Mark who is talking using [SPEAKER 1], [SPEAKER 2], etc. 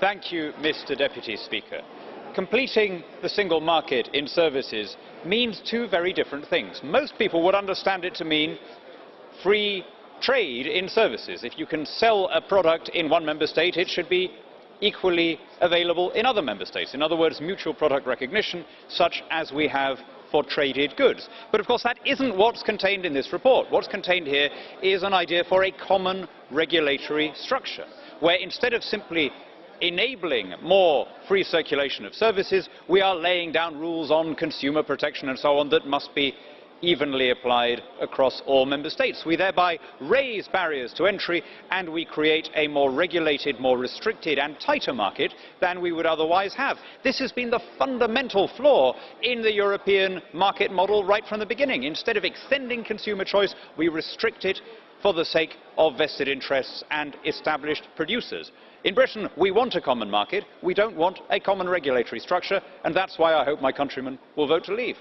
[SPEAKER 1] Thank you, Mr Deputy Speaker. Completing the single market in services means two very different things. Most people would understand it to mean free trade in services. If you can sell a product in one member state, it should be equally available in other member states. In other words, mutual product recognition, such as we have for traded goods. But of course that isn't what's contained in this report. What's contained here is an idea for a common regulatory structure, where instead of simply enabling more free circulation of services, we are laying down rules on consumer protection and so on that must be evenly applied across all member states. We thereby raise barriers to entry and we create a more regulated, more restricted and tighter market than we would otherwise have. This has been the fundamental flaw in the European market model right from the beginning. Instead of extending consumer choice, we restrict it for the sake of vested interests and established producers. In Britain, we want a common market, we don't want a common regulatory structure, and that's why I hope my countrymen will vote to leave.